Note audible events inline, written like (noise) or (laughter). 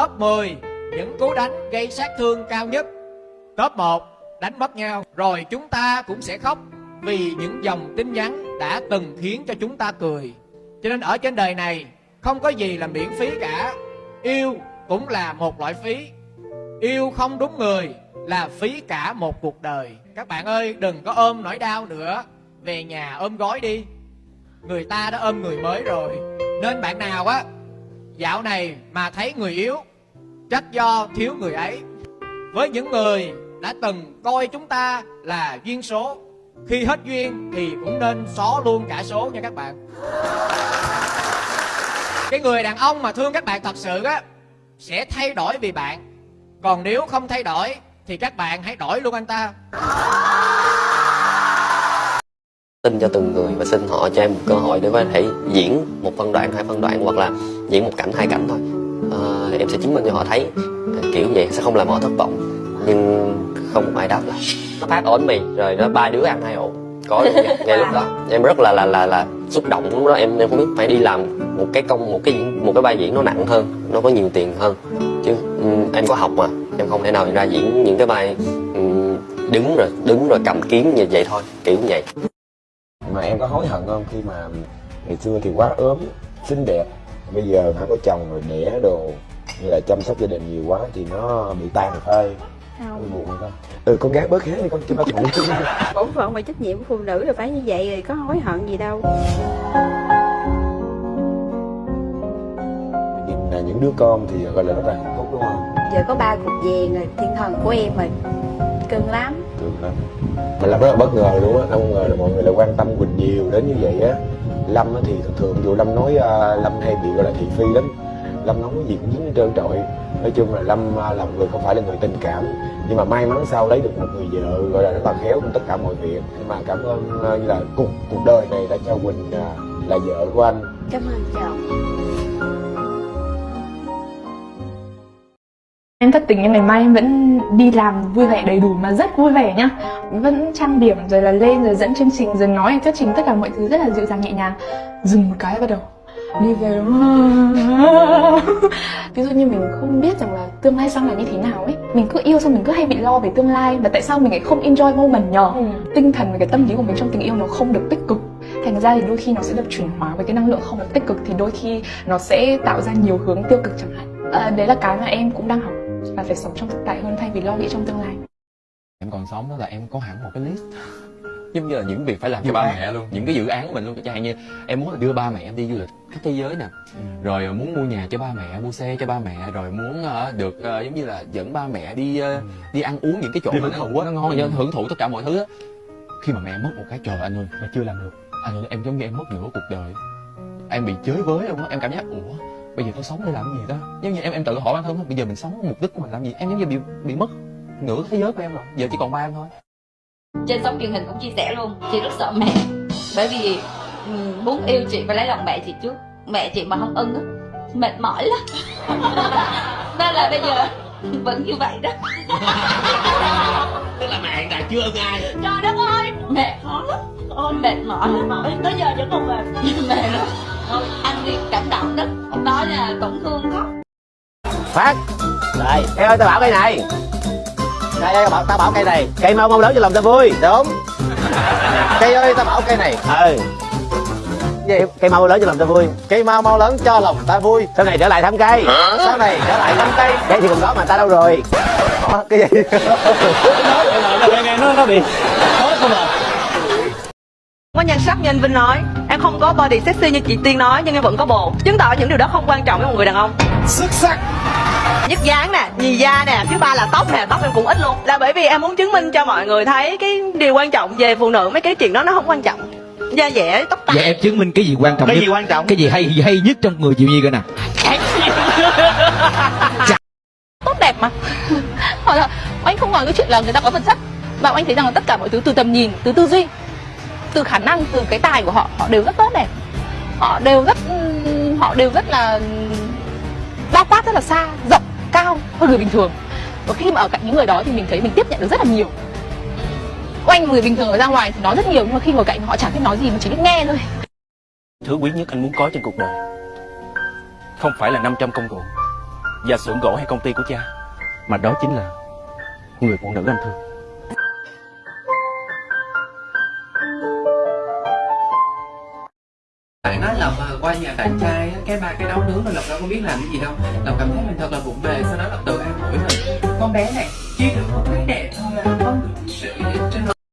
Top 10 những cú đánh gây sát thương cao nhất. Top 1 đánh mất nhau. Rồi chúng ta cũng sẽ khóc vì những dòng tin nhắn đã từng khiến cho chúng ta cười. Cho nên ở trên đời này, không có gì là miễn phí cả. Yêu cũng là một loại phí. Yêu không đúng người là phí cả một cuộc đời. Các bạn ơi, đừng có ôm nỗi đau nữa. Về nhà ôm gói đi. Người ta đã ôm người mới rồi. Nên bạn nào á dạo này mà thấy người yếu trách do thiếu người ấy. Với những người đã từng coi chúng ta là duyên số, khi hết duyên thì cũng nên xó luôn cả số nha các bạn. Cái người đàn ông mà thương các bạn thật sự á, sẽ thay đổi vì bạn. Còn nếu không thay đổi, thì các bạn hãy đổi luôn anh ta tin cho từng người và xin họ cho em một cơ hội để có thể diễn một phân đoạn hai phân đoạn hoặc là diễn một cảnh hai cảnh thôi. À, em sẽ chứng minh cho họ thấy ờ, kiểu vậy sẽ không làm họ thất vọng nhưng không ai đáp lại. Nó phát ổn mì rồi nó ba đứa ăn hai ổ. Có ngay, ngay lúc đó. Em rất là là là là xúc động lúc đó. Em em không biết phải đi làm một cái công một cái một cái vai diễn nó nặng hơn nó có nhiều tiền hơn. Chứ um, em có học mà em không thể nào ra diễn những cái vai um, đứng rồi đứng rồi cầm kiếm như vậy thôi kiểu như vậy mà em có hối hận không? Khi mà ngày xưa thì quá ốm xinh đẹp. Bây giờ đã có chồng rồi đẻ đồ như là chăm sóc gia đình nhiều quá thì nó bị tan thôi. Không. Buồn không? Ừ con gái bớt hết đi con chứ bụng chứ bổn phận và trách nhiệm của phụ nữ là phải như vậy rồi có hối hận gì đâu. Nhìn là những đứa con thì gọi là rất là hạnh phúc đúng không? Giờ có ba cục vàng rồi thiên thần của em rồi. Cưng lắm được mình làm rất là bất ngờ luôn á không ngờ là mọi người lại quan tâm quỳnh nhiều đến như vậy á. Lâm á thì thường thường dù lâm nói uh, lâm hay bị gọi là thị phi lắm. Lâm nói cái gì cũng dính hết trơn trọi. Nói chung là lâm à, là một người không phải là người tình cảm. Nhưng mà may mắn sau lấy được một người vợ gọi là rất là khéo trong tất cả mọi việc. Nhưng mà cảm ơn à, như là cuộc cuộc đời này đã cho quỳnh là vợ của anh. Cảm ơn chồng Em thất tình em ngày mai em vẫn đi làm vui vẻ đầy đủ mà rất vui vẻ nhá. Vẫn trang điểm rồi là lên rồi dẫn chương trình rồi nói thuyết trình tất cả mọi thứ rất là dịu dàng nhẹ nhàng. Dừng một cái bắt đầu. Đi về (laughs) Ví dụ như mình không biết rằng là tương lai sau này như thế nào ấy Mình cứ yêu xong mình cứ hay bị lo về tương lai Và tại sao mình lại không enjoy moment nhờ ừ. Tinh thần và cái tâm lý của mình trong tình yêu nó không được tích cực. Thành ra thì đôi khi nó sẽ được chuyển hóa với cái năng lượng không được tích cực Thì đôi khi nó sẽ tạo ra nhiều hướng tiêu cực chẳng hạn. À, Đấy là cái mà em cũng đang học là phải sống trong thực tại hơn thay vì lo nghĩ trong tương lai. Em còn sống đó là em có hẳn một cái list. (laughs) Giống như là những việc phải làm cho ba mẹ luôn. Những cái dự án của mình luôn. Chẳng hạn như em muốn là đưa ba mẹ em đi du lịch khắp thế giới nè. Ừ. rồi muốn mua nhà cho ba mẹ mua xe cho ba mẹ. Rồi muốn uh, được uh, giống như là dẫn ba mẹ đi uh, ừ. đi ăn uống những cái chỗ mà nó, nó ngon ừ. hưởng thụ tất cả mọi thứ á. Khi mà mẹ mất một cái trời anh ơi. Mà chưa làm được. Anh ơi em giống như em mất nửa cuộc đời. Em bị chới với luôn á. Em cảm giác ủa bây giờ tôi sống để làm gì đó? Giống như em em tự hỏi bản thân bây giờ mình sống mục đích của mình làm gì? Em giống như bị bị mất nửa thế giới của em rồi. Giờ chỉ còn ba em thôi. Trên sóng truyền hình cũng chia sẻ luôn chị rất sợ mẹ. Bởi vì muốn yêu chị phải lấy lòng mẹ chị trước. Mẹ chị mà không ưng á mệt mỏi lắm. (laughs) Nên là bây giờ vẫn như vậy đó. Tức là mẹ hiện tại chưa ưng ai. Trời đất ơi mẹ khó lắm. Ôi mệt mỏi mỏi. Tới giờ vẫn còn mệt. (laughs) Mệt lắm anh đi cảm động đó đó là tổn thương khóc phát. Đây cây ơi tao bảo cây này. Cây ơi bảo tao bảo cây này. Cây mau mau lớn cho lòng tao vui đúng. (laughs) Cây ơi tao bảo cây này. Ừ. Gì? Cây mau lớn cho lòng ta vui. Cây mau mau lớn cho lòng ta vui. Sau này trở lại thăm cây. Sau này trở lại thăm cây. Cây thì còn đó mà ta đâu rồi. Cái gì? Nó nó bị có nhan sắc như anh Vinh nói Em không có body sexy như chị Tiên nói Nhưng em vẫn có bồ Chứng tỏ những điều đó không quan trọng với một người đàn ông. Xuất sắc. Nhất dáng nè, nhì da nè, thứ ba là tóc nè, tóc em cũng ít luôn. Là bởi vì em muốn chứng minh cho mọi người thấy Cái điều quan trọng về phụ nữ Mấy cái chuyện đó nó không quan trọng. Da dẻ, tóc tai. Vậy em chứng minh cái gì quan trọng cái nhất? gì quan trọng? Cái gì hay hay nhất trong người Diệu Nhi coi nè. (laughs) Tốt đẹp mà. Hoặc là anh không nói cái chuyện là người ta có vật chất Và anh thấy rằng là tất cả mọi thứ từ tầm nhìn, từ tư duy từ khả năng, từ cái tài của họ họ đều rất tốt đẹp. Họ đều rất, họ đều rất là bao quát rất là xa, rộng, cao hơn người bình thường. Và khi mà ở cạnh những người đó thì mình thấy mình tiếp nhận được rất là nhiều. Quanh người bình thường ở ra ngoài thì nói rất nhiều, nhưng mà khi ngồi cạnh họ chẳng biết nói gì, mà chỉ biết nghe thôi. Thứ quý nhất anh muốn có trên cuộc đời không phải là 500 công cụ và xưởng gỗ hay công ty của cha, mà đó chính là người phụ nữ anh thương. bạn á lộc à, qua nhà bạn trai cái ba cái đóng nướng rồi lộc đâu có biết làm cái gì đâu. Lộc cảm thấy mình thật là vụng về sau đó lộc tự an ủi mình. Con bé này chỉ được con bé đẹp thôi à, không được sự vậy